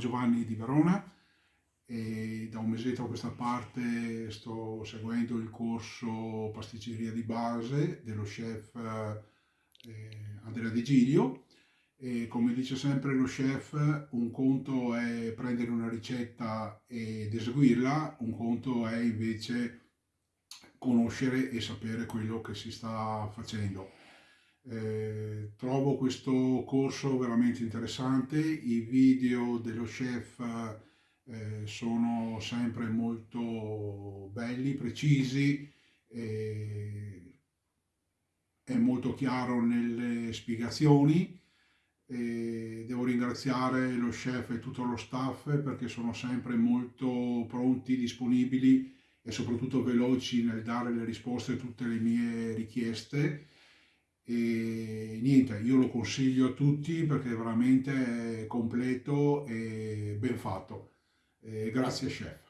Giovanni di Verona e da un mesetto a questa parte sto seguendo il corso pasticceria di base dello chef eh, Andrea Di Giglio e come dice sempre lo chef un conto è prendere una ricetta ed eseguirla, un conto è invece conoscere e sapere quello che si sta facendo. Eh, questo corso veramente interessante, i video dello chef eh, sono sempre molto belli, precisi, è molto chiaro nelle spiegazioni. devo ringraziare lo chef e tutto lo staff perché sono sempre molto pronti, disponibili e soprattutto veloci nel dare le risposte a tutte le mie richieste e niente, io lo consiglio a tutti perché è veramente completo e ben fatto. E grazie chef.